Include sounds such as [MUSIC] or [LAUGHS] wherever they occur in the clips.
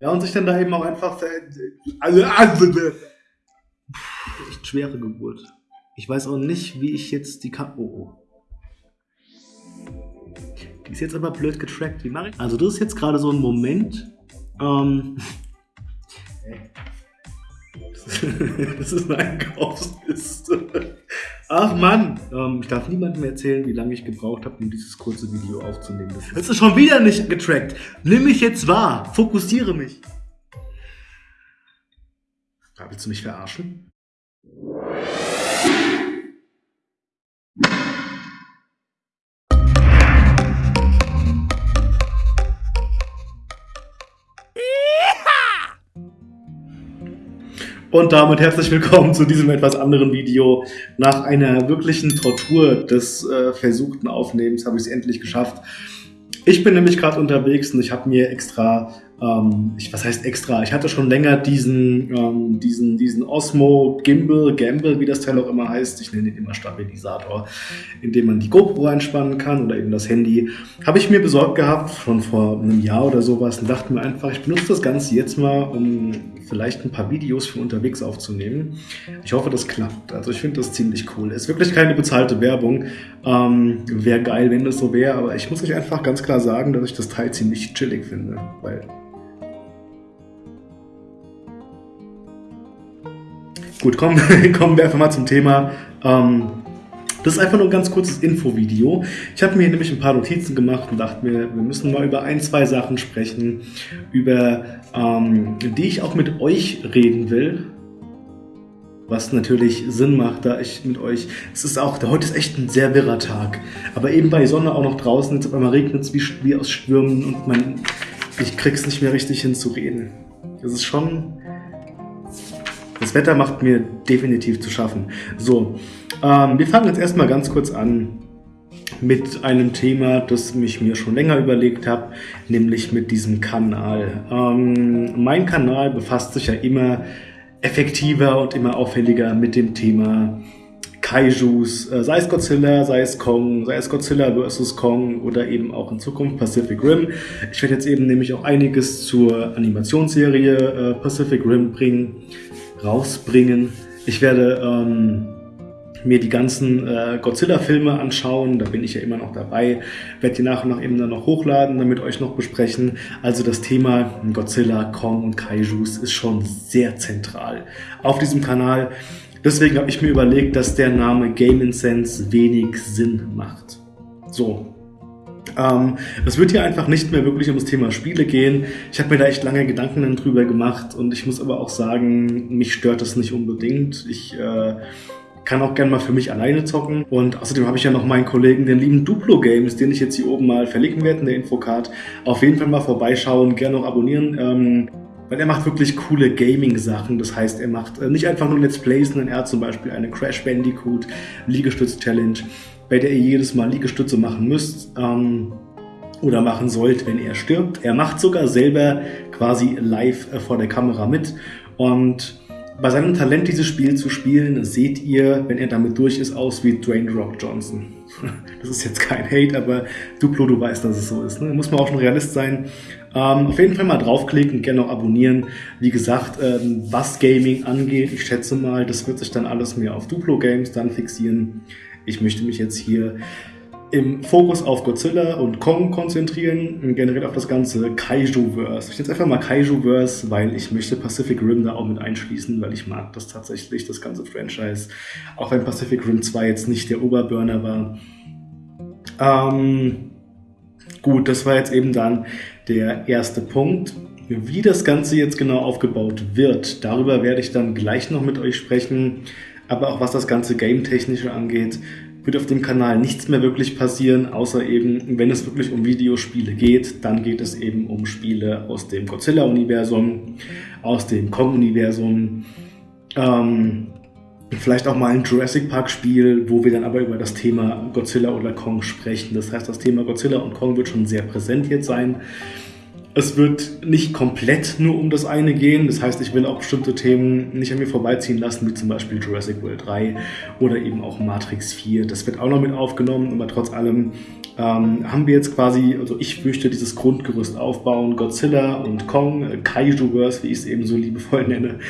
Ja, und sich dann da eben auch einfach. Also, echt schwere Geburt. Ich weiß auch nicht, wie ich jetzt die Kam Oh, oh. Die ist jetzt aber blöd getrackt. Wie mache ich? Also, das ist jetzt gerade so ein Moment. Ähm. [LAUGHS] das ist eine Einkaufsliste. Ach Mann, ähm, ich darf niemandem erzählen, wie lange ich gebraucht habe, um dieses kurze Video aufzunehmen. Das ist schon wieder nicht getrackt. Nimm mich jetzt wahr. Fokussiere mich. Willst du mich verarschen? Und damit herzlich willkommen zu diesem etwas anderen Video. Nach einer wirklichen Tortur des äh, versuchten Aufnehmens habe ich es endlich geschafft. Ich bin nämlich gerade unterwegs und ich habe mir extra ähm, ich, was heißt extra? Ich hatte schon länger diesen, ähm, diesen, diesen Osmo Gimbal, Gamble, wie das Teil auch immer heißt. Ich nenne ihn immer Stabilisator, in dem man die GoPro einspannen kann oder eben das Handy. Habe ich mir besorgt gehabt, schon vor einem Jahr oder sowas und dachte mir einfach, ich benutze das Ganze jetzt mal, um vielleicht ein paar Videos für unterwegs aufzunehmen. Ich hoffe, das klappt. Also ich finde das ziemlich cool. Ist wirklich keine bezahlte Werbung. Ähm, wäre geil, wenn das so wäre, aber ich muss euch einfach ganz klar sagen, dass ich das Teil ziemlich chillig finde, weil Gut, kommen, [LAUGHS] kommen wir einfach mal zum Thema. Ähm, das ist einfach nur ein ganz kurzes Infovideo. Ich habe mir nämlich ein paar Notizen gemacht und dachte mir, wir müssen mal über ein, zwei Sachen sprechen, über ähm, die ich auch mit euch reden will. Was natürlich Sinn macht, da ich mit euch. Es ist auch, heute ist echt ein sehr wirrer Tag. Aber eben bei Sonne auch noch draußen, jetzt auf einmal regnet es wie, wie aus Stürmen und man, ich krieg's nicht mehr richtig hin zu reden. Das ist schon das Wetter macht mir definitiv zu schaffen. So, ähm, wir fangen jetzt erstmal ganz kurz an mit einem Thema, das ich mir schon länger überlegt habe, nämlich mit diesem Kanal. Ähm, mein Kanal befasst sich ja immer effektiver und immer auffälliger mit dem Thema Kaijus, äh, sei es Godzilla, sei es Kong, sei es Godzilla vs. Kong oder eben auch in Zukunft Pacific Rim. Ich werde jetzt eben nämlich auch einiges zur Animationsserie äh, Pacific Rim bringen rausbringen. Ich werde ähm, mir die ganzen äh, Godzilla-Filme anschauen, da bin ich ja immer noch dabei, werde die nach und nach eben dann noch hochladen, damit euch noch besprechen. Also das Thema Godzilla, Kong und Kaijus ist schon sehr zentral auf diesem Kanal. Deswegen habe ich mir überlegt, dass der Name Game Sense wenig Sinn macht. So, ähm, es wird hier einfach nicht mehr wirklich um das Thema Spiele gehen. Ich habe mir da echt lange Gedanken drüber gemacht und ich muss aber auch sagen, mich stört das nicht unbedingt. Ich äh, kann auch gerne mal für mich alleine zocken. Und außerdem habe ich ja noch meinen Kollegen, den lieben Duplo Games, den ich jetzt hier oben mal verlinken werde in der Infocard. Auf jeden Fall mal vorbeischauen, gerne noch abonnieren. Ähm, weil er macht wirklich coole Gaming-Sachen. Das heißt, er macht äh, nicht einfach nur Let's Plays, sondern er hat zum Beispiel eine Crash Bandicoot Liegestütz-Challenge bei der ihr jedes Mal Liegestütze machen müsst ähm, oder machen sollt, wenn er stirbt. Er macht sogar selber quasi live äh, vor der Kamera mit und bei seinem Talent, dieses Spiel zu spielen, seht ihr, wenn er damit durch ist, aus wie Dwayne Rock Johnson. [LAUGHS] Das ist jetzt kein Hate, aber Duplo, du weißt, dass es so ist. Ne? Muss man auch schon Realist sein. Ähm, auf jeden Fall mal draufklicken, gerne auch abonnieren. Wie gesagt, ähm, was Gaming angeht, ich schätze mal, das wird sich dann alles mehr auf Duplo Games dann fixieren. Ich möchte mich jetzt hier im Fokus auf Godzilla und Kong konzentrieren und generell auf das ganze Kaiju-Verse. Ich nenne jetzt einfach mal Kaiju-Verse, weil ich möchte Pacific Rim da auch mit einschließen, weil ich mag das tatsächlich, das ganze Franchise. Auch wenn Pacific Rim 2 jetzt nicht der Oberburner war. Ähm, gut, das war jetzt eben dann der erste Punkt. Wie das Ganze jetzt genau aufgebaut wird, darüber werde ich dann gleich noch mit euch sprechen aber auch was das ganze Game-Technische angeht, wird auf dem Kanal nichts mehr wirklich passieren, außer eben, wenn es wirklich um Videospiele geht, dann geht es eben um Spiele aus dem Godzilla-Universum, aus dem Kong-Universum, ähm, vielleicht auch mal ein Jurassic Park-Spiel, wo wir dann aber über das Thema Godzilla oder Kong sprechen. Das heißt, das Thema Godzilla und Kong wird schon sehr präsent jetzt sein. Es wird nicht komplett nur um das eine gehen. Das heißt, ich will auch bestimmte Themen nicht an mir vorbeiziehen lassen, wie zum Beispiel Jurassic World 3 oder eben auch Matrix 4. Das wird auch noch mit aufgenommen, aber trotz allem ähm, haben wir jetzt quasi, also ich möchte dieses Grundgerüst aufbauen, Godzilla und Kong, äh, Kaiju-Verse, wie ich es eben so liebevoll [LAUGHS] nenne.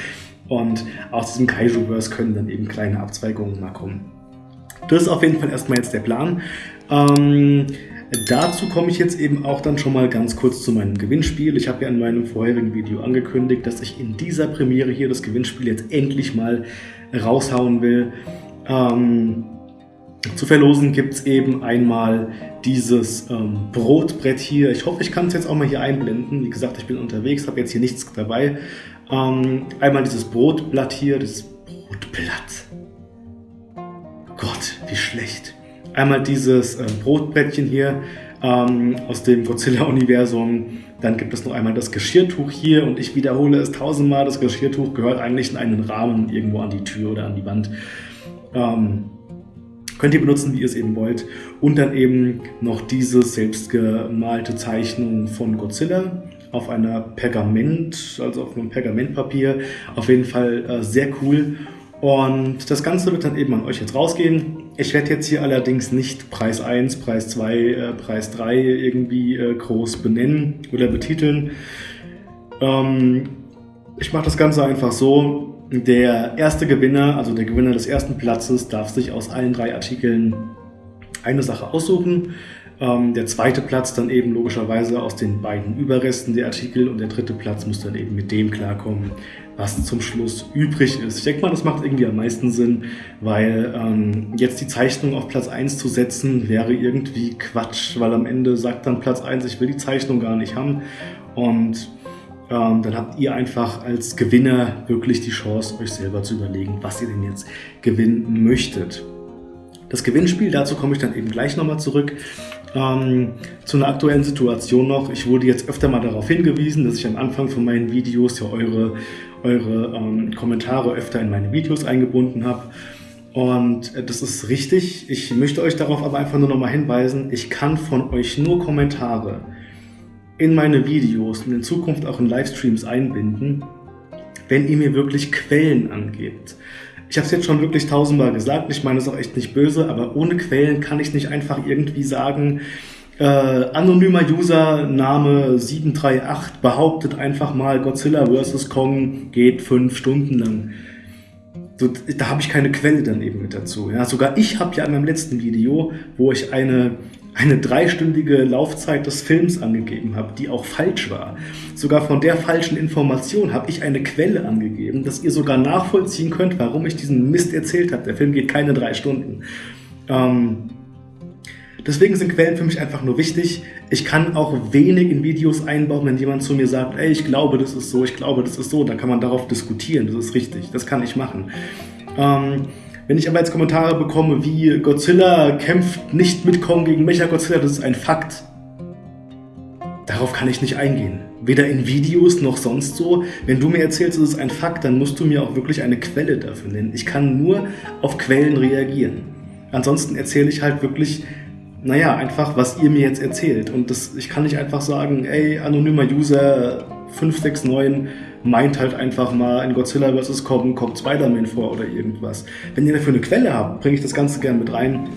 Und aus diesem Kaiju-Verse können dann eben kleine Abzweigungen mal kommen. Das ist auf jeden Fall erstmal jetzt der Plan. Ähm, Dazu komme ich jetzt eben auch dann schon mal ganz kurz zu meinem Gewinnspiel. Ich habe ja in meinem vorherigen Video angekündigt, dass ich in dieser Premiere hier das Gewinnspiel jetzt endlich mal raushauen will. Ähm, zu verlosen gibt es eben einmal dieses ähm, Brotbrett hier. Ich hoffe, ich kann es jetzt auch mal hier einblenden. Wie gesagt, ich bin unterwegs, habe jetzt hier nichts dabei. Ähm, einmal dieses Brotblatt hier, das Brotblatt. Gott, wie schlecht. Einmal dieses äh, Brotbrettchen hier ähm, aus dem Godzilla-Universum. Dann gibt es noch einmal das Geschirrtuch hier und ich wiederhole es tausendmal, das Geschirrtuch gehört eigentlich in einen Rahmen irgendwo an die Tür oder an die Wand. Ähm, könnt ihr benutzen, wie ihr es eben wollt. Und dann eben noch diese selbstgemalte Zeichnung von Godzilla auf einer Pergament, also auf einem Pergamentpapier. Auf jeden Fall äh, sehr cool. Und das Ganze wird dann eben an euch jetzt rausgehen. Ich werde jetzt hier allerdings nicht Preis 1, Preis 2, äh, Preis 3 irgendwie äh, groß benennen oder betiteln. Ähm, ich mache das Ganze einfach so. Der erste Gewinner, also der Gewinner des ersten Platzes, darf sich aus allen drei Artikeln eine Sache aussuchen. Ähm, der zweite Platz dann eben logischerweise aus den beiden Überresten der Artikel und der dritte Platz muss dann eben mit dem klarkommen, was zum Schluss übrig ist. Ich denke mal, das macht irgendwie am meisten Sinn, weil ähm, jetzt die Zeichnung auf Platz 1 zu setzen, wäre irgendwie Quatsch, weil am Ende sagt dann Platz 1, ich will die Zeichnung gar nicht haben und ähm, dann habt ihr einfach als Gewinner wirklich die Chance, euch selber zu überlegen, was ihr denn jetzt gewinnen möchtet. Das Gewinnspiel, dazu komme ich dann eben gleich nochmal zurück. Ähm, zu einer aktuellen Situation noch. Ich wurde jetzt öfter mal darauf hingewiesen, dass ich am Anfang von meinen Videos ja eure, eure ähm, Kommentare öfter in meine Videos eingebunden habe. Und äh, das ist richtig. Ich möchte euch darauf aber einfach nur nochmal hinweisen, ich kann von euch nur Kommentare in meine Videos und in Zukunft auch in Livestreams einbinden, wenn ihr mir wirklich Quellen angebt. Ich habe es jetzt schon wirklich tausendmal gesagt, ich meine es auch echt nicht böse, aber ohne Quellen kann ich nicht einfach irgendwie sagen, äh, anonymer Username 738 behauptet einfach mal Godzilla vs. Kong geht fünf Stunden lang. So, da habe ich keine Quelle dann eben mit dazu. Ja, sogar ich habe ja in meinem letzten Video, wo ich eine eine dreistündige Laufzeit des Films angegeben habe, die auch falsch war. Sogar von der falschen Information habe ich eine Quelle angegeben, dass ihr sogar nachvollziehen könnt, warum ich diesen Mist erzählt habe. Der Film geht keine drei Stunden. Ähm, deswegen sind Quellen für mich einfach nur wichtig. Ich kann auch wenig in Videos einbauen, wenn jemand zu mir sagt, ey, ich glaube, das ist so, ich glaube, das ist so. Dann kann man darauf diskutieren, das ist richtig, das kann ich machen. Ähm, wenn ich aber jetzt Kommentare bekomme wie Godzilla kämpft nicht mit Kong gegen Mecha-Godzilla, das ist ein Fakt. Darauf kann ich nicht eingehen. Weder in Videos noch sonst so. Wenn du mir erzählst, es ist ein Fakt, dann musst du mir auch wirklich eine Quelle dafür nennen. Ich kann nur auf Quellen reagieren. Ansonsten erzähle ich halt wirklich, naja, einfach, was ihr mir jetzt erzählt. Und das, ich kann nicht einfach sagen, ey, anonymer User 569 meint halt einfach mal in Godzilla vs. Kong kommt Spider-Man vor oder irgendwas. Wenn ihr dafür eine Quelle habt, bringe ich das Ganze gerne mit rein.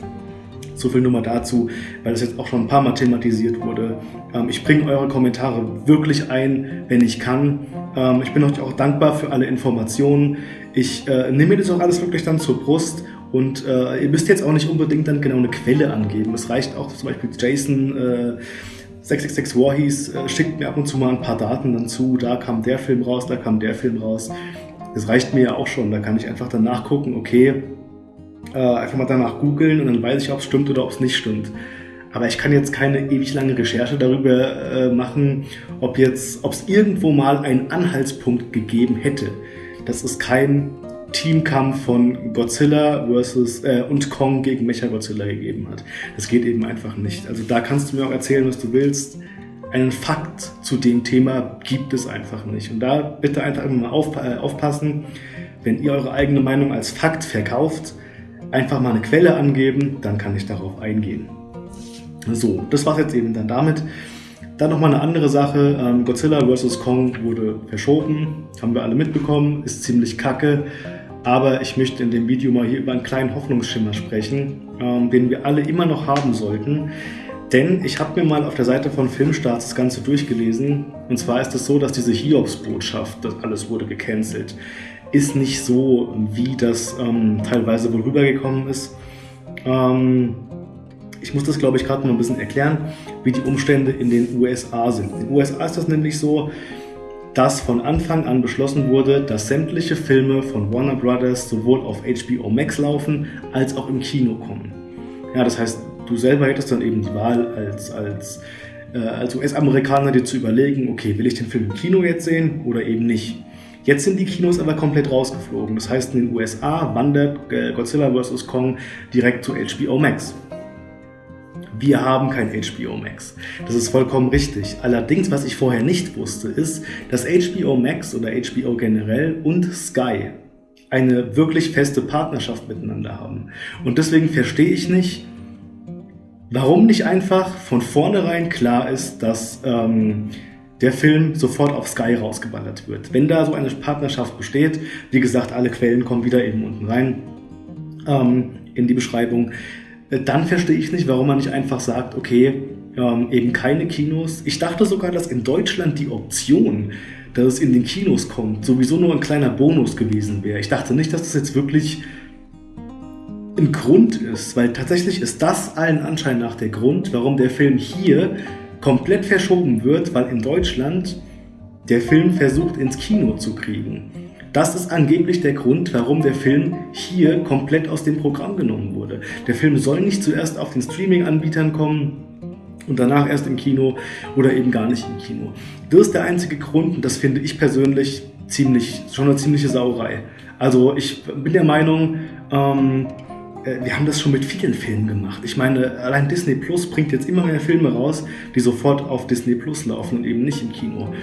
So viel nur mal dazu, weil das jetzt auch schon ein paar Mal thematisiert wurde. Ähm, ich bringe eure Kommentare wirklich ein, wenn ich kann. Ähm, ich bin euch auch dankbar für alle Informationen. Ich äh, nehme mir das auch alles wirklich dann zur Brust und äh, ihr müsst jetzt auch nicht unbedingt dann genau eine Quelle angeben. Es reicht auch zum Beispiel Jason äh, 666 Warhees äh, schickt mir ab und zu mal ein paar Daten dann zu, da kam der Film raus, da kam der Film raus. Das reicht mir ja auch schon, da kann ich einfach dann nachgucken, okay, äh, einfach mal danach googeln und dann weiß ich, ob es stimmt oder ob es nicht stimmt. Aber ich kann jetzt keine ewig lange Recherche darüber äh, machen, ob es irgendwo mal einen Anhaltspunkt gegeben hätte. Das ist kein Teamkampf von Godzilla versus äh, und Kong gegen Mechagodzilla gegeben hat. Das geht eben einfach nicht. Also da kannst du mir auch erzählen, was du willst. Einen Fakt zu dem Thema gibt es einfach nicht. Und da bitte einfach mal auf, äh, aufpassen, wenn ihr eure eigene Meinung als Fakt verkauft, einfach mal eine Quelle angeben, dann kann ich darauf eingehen. So, das war's jetzt eben dann damit. Dann nochmal eine andere Sache, ähm, Godzilla vs. Kong wurde verschoben, haben wir alle mitbekommen, ist ziemlich kacke. Aber ich möchte in dem Video mal hier über einen kleinen Hoffnungsschimmer sprechen, ähm, den wir alle immer noch haben sollten. Denn ich habe mir mal auf der Seite von Filmstarts das Ganze durchgelesen. Und zwar ist es so, dass diese Hiobs-Botschaft, das alles wurde gecancelt, ist nicht so, wie das ähm, teilweise wohl rübergekommen ist. Ähm, ich muss das, glaube ich, gerade mal ein bisschen erklären, wie die Umstände in den USA sind. In den USA ist das nämlich so, dass von Anfang an beschlossen wurde, dass sämtliche Filme von Warner Brothers sowohl auf HBO Max laufen, als auch im Kino kommen. Ja, das heißt, du selber hättest dann eben die Wahl als, als, äh, als US-Amerikaner dir zu überlegen, okay, will ich den Film im Kino jetzt sehen oder eben nicht. Jetzt sind die Kinos aber komplett rausgeflogen. Das heißt, in den USA wandert äh, Godzilla vs. Kong direkt zu HBO Max wir haben kein HBO Max. Das ist vollkommen richtig. Allerdings, was ich vorher nicht wusste, ist, dass HBO Max oder HBO generell und Sky eine wirklich feste Partnerschaft miteinander haben. Und deswegen verstehe ich nicht, warum nicht einfach von vornherein klar ist, dass ähm, der Film sofort auf Sky rausgeballert wird. Wenn da so eine Partnerschaft besteht, wie gesagt, alle Quellen kommen wieder eben unten rein ähm, in die Beschreibung, dann verstehe ich nicht, warum man nicht einfach sagt, okay, ähm, eben keine Kinos. Ich dachte sogar, dass in Deutschland die Option, dass es in den Kinos kommt, sowieso nur ein kleiner Bonus gewesen wäre. Ich dachte nicht, dass das jetzt wirklich ein Grund ist, weil tatsächlich ist das allen Anschein nach der Grund, warum der Film hier komplett verschoben wird, weil in Deutschland der Film versucht ins Kino zu kriegen. Das ist angeblich der Grund, warum der Film hier komplett aus dem Programm genommen wurde. Der Film soll nicht zuerst auf den Streaming-Anbietern kommen, und danach erst im Kino oder eben gar nicht im Kino. Das ist der einzige Grund und das finde ich persönlich ziemlich, schon eine ziemliche Sauerei. Also ich bin der Meinung, ähm, äh, wir haben das schon mit vielen Filmen gemacht. Ich meine, allein Disney Plus bringt jetzt immer mehr Filme raus, die sofort auf Disney Plus laufen und eben nicht im Kino.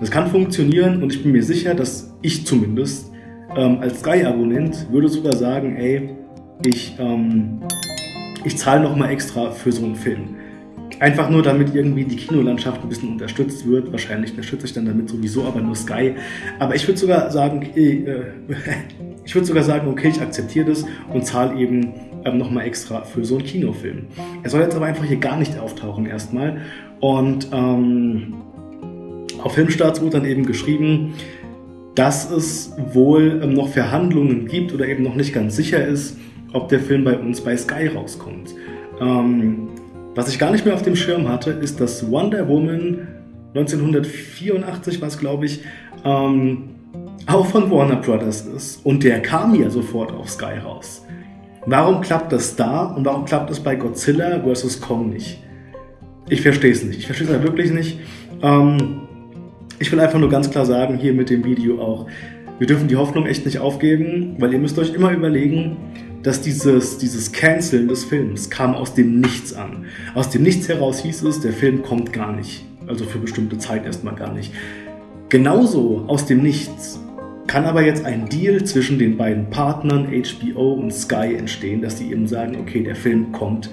Das kann funktionieren und ich bin mir sicher, dass ich zumindest ähm, als Sky-Abonnent würde sogar sagen, ey, ich, ähm, ich zahle nochmal extra für so einen Film. Einfach nur, damit irgendwie die Kinolandschaft ein bisschen unterstützt wird. Wahrscheinlich unterstütze ich dann damit sowieso, aber nur Sky. Aber ich würde sogar sagen, okay, äh, [LAUGHS] ich würde sogar sagen, okay, ich akzeptiere das und zahle eben ähm, nochmal extra für so einen Kinofilm. Er soll jetzt aber einfach hier gar nicht auftauchen erstmal. Und ähm, auf Filmstarts wurde dann eben geschrieben, dass es wohl ähm, noch Verhandlungen gibt oder eben noch nicht ganz sicher ist, ob der Film bei uns bei Sky rauskommt. Ähm, was ich gar nicht mehr auf dem Schirm hatte, ist, dass Wonder Woman 1984 war es, glaube ich, ähm, auch von Warner Brothers ist. Und der kam ja sofort auf Sky raus. Warum klappt das da und warum klappt es bei Godzilla vs. Kong nicht? Ich verstehe es nicht. Ich verstehe es halt wirklich nicht. Ähm, ich will einfach nur ganz klar sagen, hier mit dem Video auch, wir dürfen die Hoffnung echt nicht aufgeben, weil ihr müsst euch immer überlegen, dass dieses, dieses Canceln des Films kam aus dem Nichts an. Aus dem Nichts heraus hieß es, der Film kommt gar nicht. Also für bestimmte Zeit erstmal gar nicht. Genauso aus dem Nichts kann aber jetzt ein Deal zwischen den beiden Partnern HBO und Sky entstehen, dass die eben sagen, okay, der Film kommt.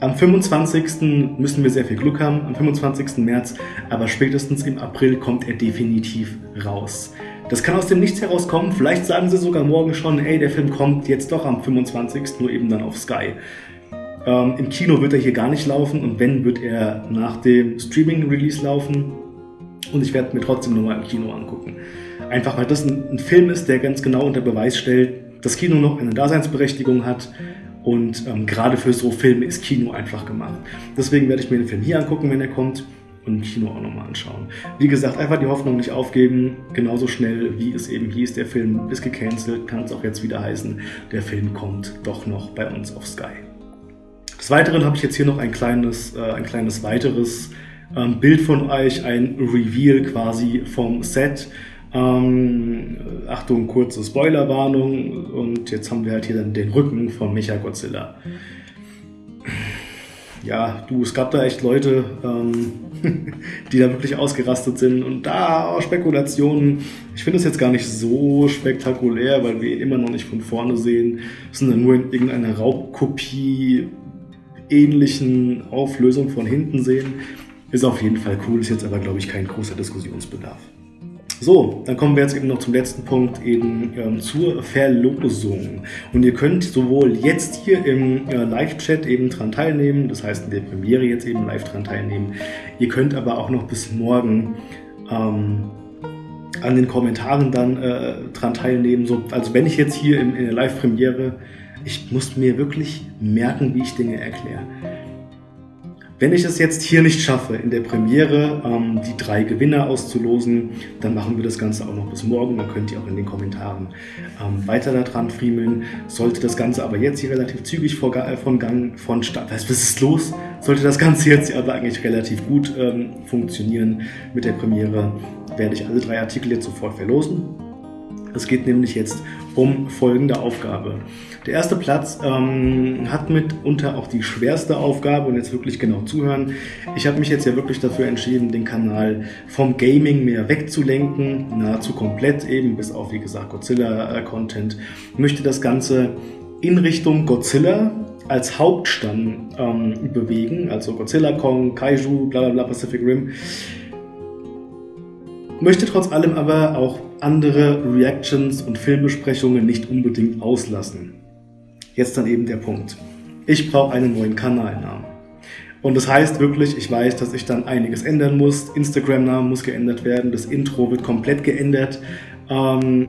Am 25. müssen wir sehr viel Glück haben, am 25. März, aber spätestens im April kommt er definitiv raus. Das kann aus dem Nichts herauskommen. Vielleicht sagen sie sogar morgen schon, ey, der Film kommt jetzt doch am 25. nur eben dann auf Sky. Ähm, Im Kino wird er hier gar nicht laufen und wenn, wird er nach dem Streaming-Release laufen. Und ich werde mir trotzdem nochmal im Kino angucken. Einfach weil das ein, ein Film ist, der ganz genau unter Beweis stellt, dass Kino noch eine Daseinsberechtigung hat. Und ähm, gerade für so Filme ist Kino einfach gemacht. Deswegen werde ich mir den Film hier angucken, wenn er kommt im Kino auch nochmal anschauen. Wie gesagt, einfach die Hoffnung nicht aufgeben. Genauso schnell, wie es eben hieß, der Film ist gecancelt, kann es auch jetzt wieder heißen, der Film kommt doch noch bei uns auf Sky. Des Weiteren habe ich jetzt hier noch ein kleines, äh, ein kleines weiteres ähm, Bild von euch, ein Reveal quasi vom Set. Ähm, Achtung, kurze Spoilerwarnung und jetzt haben wir halt hier dann den Rücken von Mecha Godzilla ja, du, es gab da echt Leute, ähm, [LAUGHS] die da wirklich ausgerastet sind und da Spekulationen. Ich finde es jetzt gar nicht so spektakulär, weil wir ihn immer noch nicht von vorne sehen, sondern nur in irgendeiner Raubkopie ähnlichen Auflösung von hinten sehen. Ist auf jeden Fall cool, ist jetzt aber, glaube ich, kein großer Diskussionsbedarf. So, dann kommen wir jetzt eben noch zum letzten Punkt, eben ähm, zur Verlosung. Und ihr könnt sowohl jetzt hier im äh, Live-Chat eben dran teilnehmen, das heißt in der Premiere jetzt eben live dran teilnehmen. Ihr könnt aber auch noch bis morgen ähm, an den Kommentaren dann äh, dran teilnehmen. So, also wenn ich jetzt hier in, in der Live-Premiere, ich muss mir wirklich merken, wie ich Dinge erkläre. Wenn ich es jetzt hier nicht schaffe, in der Premiere ähm, die drei Gewinner auszulosen, dann machen wir das Ganze auch noch bis morgen. Dann könnt ihr auch in den Kommentaren ähm, weiter daran friemeln. Sollte das Ganze aber jetzt hier relativ zügig vor, äh, von Gang, von Start, was ist los? Sollte das Ganze jetzt aber eigentlich relativ gut ähm, funktionieren mit der Premiere, werde ich alle drei Artikel jetzt sofort verlosen. Es geht nämlich jetzt um folgende Aufgabe. Der erste Platz ähm, hat mitunter auch die schwerste Aufgabe und jetzt wirklich genau zuhören. Ich habe mich jetzt ja wirklich dafür entschieden, den Kanal vom Gaming mehr wegzulenken, nahezu komplett eben, bis auf wie gesagt Godzilla-Content. Möchte das Ganze in Richtung Godzilla als Hauptstamm ähm, bewegen, also Godzilla, Kong, Kaiju, bla bla bla, Pacific Rim. Möchte trotz allem aber auch andere Reactions und Filmbesprechungen nicht unbedingt auslassen. Jetzt dann eben der Punkt. Ich brauche einen neuen Kanalnamen. Und das heißt wirklich, ich weiß, dass ich dann einiges ändern muss. Instagram-Namen muss geändert werden, das Intro wird komplett geändert. Ähm,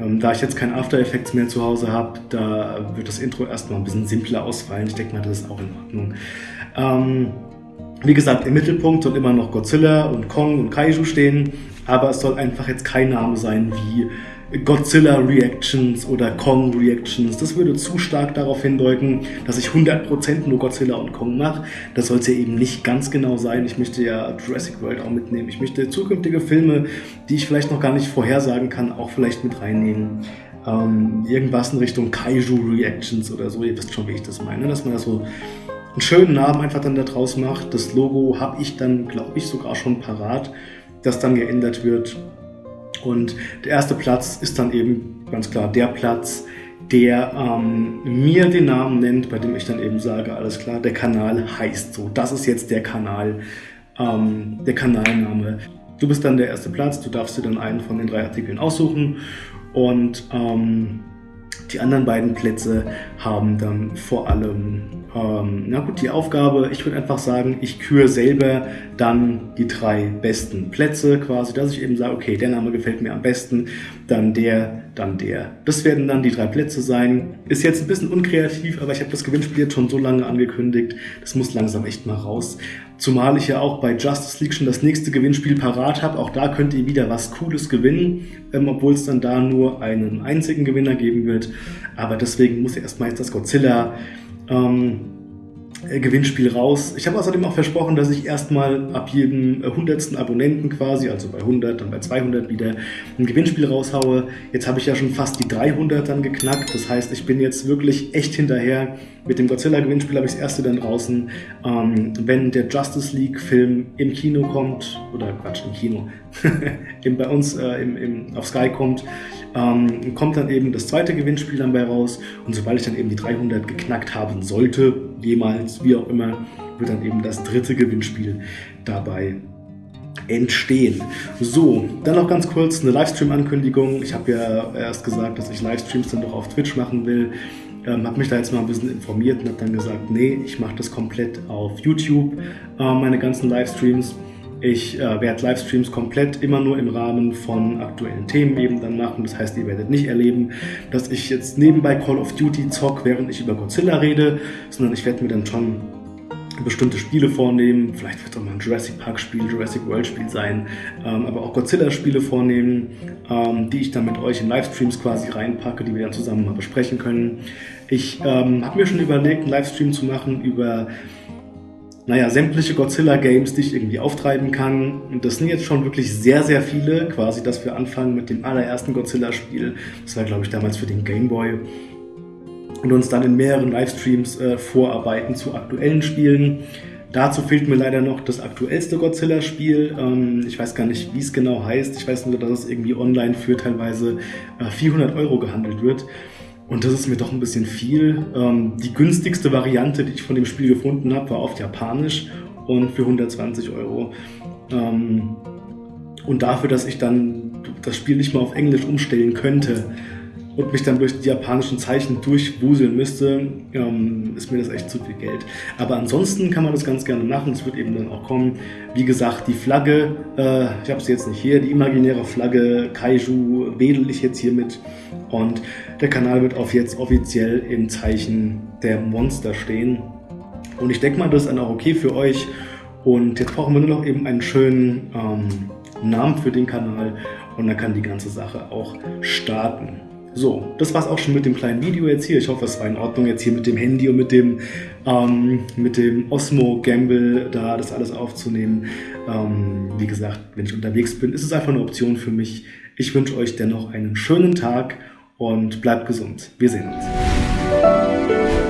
ähm, da ich jetzt kein After Effects mehr zu Hause habe, da wird das Intro erstmal ein bisschen simpler ausfallen. Ich denke mal, das ist auch in Ordnung. Ähm, wie gesagt, im Mittelpunkt soll immer noch Godzilla und Kong und Kaiju stehen aber es soll einfach jetzt kein Name sein wie Godzilla Reactions oder Kong Reactions. Das würde zu stark darauf hindeuten, dass ich 100% nur Godzilla und Kong mache. Das sollte eben nicht ganz genau sein. Ich möchte ja Jurassic World auch mitnehmen. Ich möchte zukünftige Filme, die ich vielleicht noch gar nicht vorhersagen kann, auch vielleicht mit reinnehmen. Ähm, irgendwas in Richtung Kaiju Reactions oder so. Ihr wisst schon, wie ich das meine. Dass man da so einen schönen Namen einfach dann da draus macht. Das Logo habe ich dann, glaube ich, sogar schon parat das dann geändert wird. Und der erste Platz ist dann eben ganz klar der Platz, der ähm, mir den Namen nennt, bei dem ich dann eben sage, alles klar, der Kanal heißt so. Das ist jetzt der Kanal, ähm, der Kanalname. Du bist dann der erste Platz, du darfst dir dann einen von den drei Artikeln aussuchen und ähm, die anderen beiden Plätze haben dann vor allem, ähm, na gut, die Aufgabe, ich würde einfach sagen, ich küre selber dann die drei besten Plätze quasi, dass ich eben sage, okay, der Name gefällt mir am besten, dann der, dann der. Das werden dann die drei Plätze sein. Ist jetzt ein bisschen unkreativ, aber ich habe das Gewinnspiel jetzt schon so lange angekündigt, das muss langsam echt mal raus. Zumal ich ja auch bei Justice League schon das nächste Gewinnspiel parat habe. Auch da könnt ihr wieder was Cooles gewinnen, ähm, obwohl es dann da nur einen einzigen Gewinner geben wird. Aber deswegen muss erstmal jetzt das Godzilla ähm, äh, Gewinnspiel raus. Ich habe außerdem auch versprochen, dass ich erstmal ab jedem 100. Äh, Abonnenten quasi, also bei 100, dann bei 200 wieder ein Gewinnspiel raushaue. Jetzt habe ich ja schon fast die 300 dann geknackt. Das heißt, ich bin jetzt wirklich echt hinterher. Mit dem Godzilla-Gewinnspiel habe ich das erste dann draußen. Ähm, wenn der Justice League-Film im Kino kommt, oder Quatsch, im Kino, [LAUGHS] bei uns äh, im, im, auf Sky kommt, ähm, kommt dann eben das zweite Gewinnspiel dann bei raus. Und sobald ich dann eben die 300 geknackt haben sollte, jemals, wie auch immer, wird dann eben das dritte Gewinnspiel dabei entstehen. So, dann noch ganz kurz eine Livestream-Ankündigung. Ich habe ja erst gesagt, dass ich Livestreams dann doch auf Twitch machen will. Ähm, habe mich da jetzt mal ein bisschen informiert und habe dann gesagt, nee, ich mache das komplett auf YouTube, äh, meine ganzen Livestreams. Ich äh, werde Livestreams komplett immer nur im Rahmen von aktuellen Themen eben dann machen. Das heißt, ihr werdet nicht erleben, dass ich jetzt nebenbei Call of Duty zock, während ich über Godzilla rede, sondern ich werde mir dann schon bestimmte Spiele vornehmen. Vielleicht wird auch mal ein Jurassic Park Spiel, Jurassic World Spiel sein, ähm, aber auch Godzilla Spiele vornehmen, ähm, die ich dann mit euch in Livestreams quasi reinpacke, die wir dann zusammen mal besprechen können. Ich ähm, habe mir schon überlegt, einen Livestream zu machen über naja, sämtliche Godzilla-Games, die ich irgendwie auftreiben kann. Und das sind jetzt schon wirklich sehr, sehr viele. Quasi, dass wir anfangen mit dem allerersten Godzilla-Spiel. Das war, glaube ich, damals für den Game Boy. Und uns dann in mehreren Livestreams äh, vorarbeiten zu aktuellen Spielen. Dazu fehlt mir leider noch das aktuellste Godzilla-Spiel. Ähm, ich weiß gar nicht, wie es genau heißt. Ich weiß nur, dass es irgendwie online für teilweise äh, 400 Euro gehandelt wird. Und das ist mir doch ein bisschen viel. Ähm, die günstigste Variante, die ich von dem Spiel gefunden habe, war auf Japanisch und für 120 Euro. Ähm, und dafür, dass ich dann das Spiel nicht mal auf Englisch umstellen könnte, und mich dann durch die japanischen Zeichen durchwuseln müsste, ähm, ist mir das echt zu viel Geld. Aber ansonsten kann man das ganz gerne machen. Es wird eben dann auch kommen. Wie gesagt, die Flagge, äh, ich habe sie jetzt nicht hier, die imaginäre Flagge Kaiju wedel ich jetzt hier mit. Und der Kanal wird auch jetzt offiziell im Zeichen der Monster stehen. Und ich denke mal, das ist dann auch okay für euch. Und jetzt brauchen wir nur noch eben einen schönen ähm, Namen für den Kanal und dann kann die ganze Sache auch starten. So, das war es auch schon mit dem kleinen Video jetzt hier. Ich hoffe, es war in Ordnung jetzt hier mit dem Handy und mit dem, ähm, mit dem Osmo Gamble da das alles aufzunehmen. Ähm, wie gesagt, wenn ich unterwegs bin, ist es einfach eine Option für mich. Ich wünsche euch dennoch einen schönen Tag und bleibt gesund. Wir sehen uns.